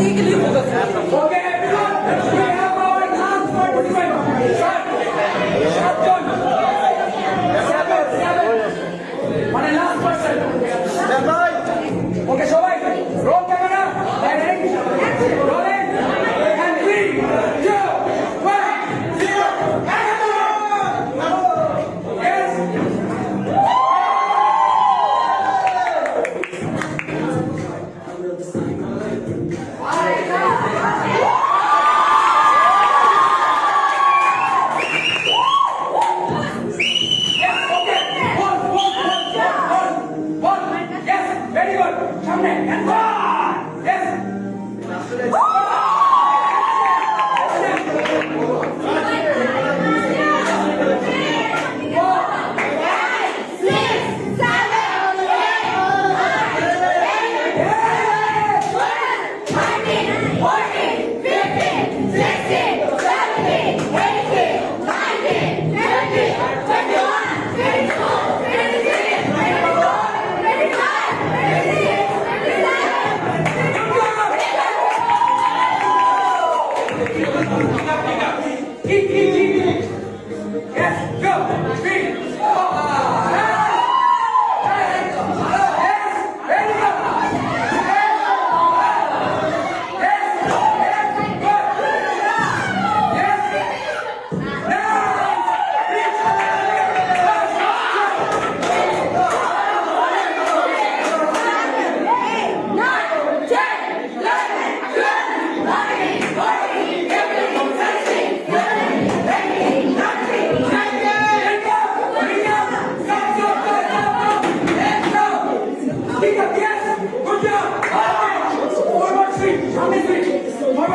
Okay, everyone, we have our last. Shut, shut down. Seven, seven. One last person. Okay, so I, roll camera and.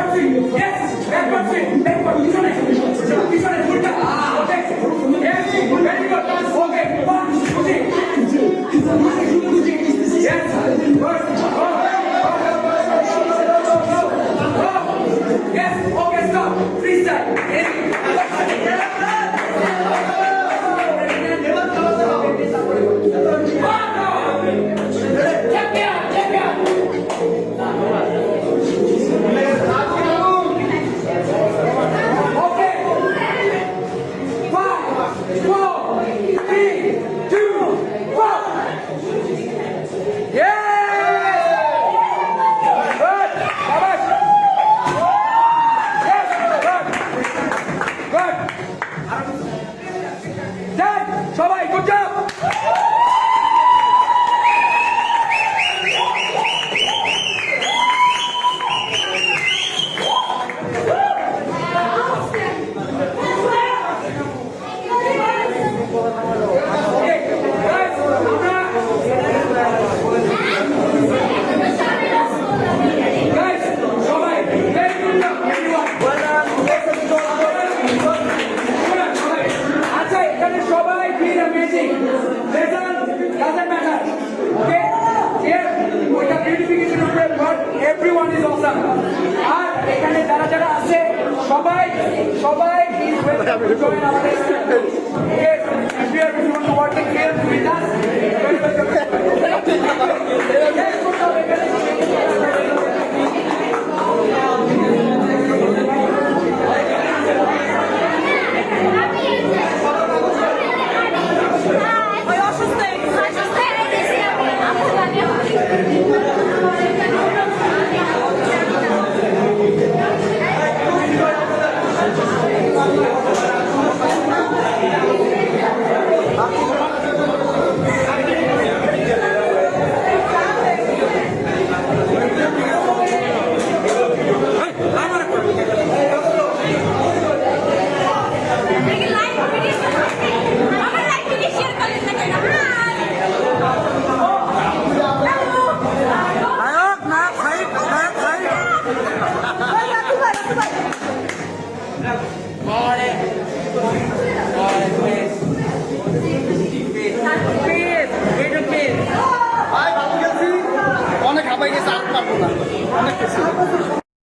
country, yes, that country, that country, this one is, this one is have. Yes, if you are going to watch the games with us,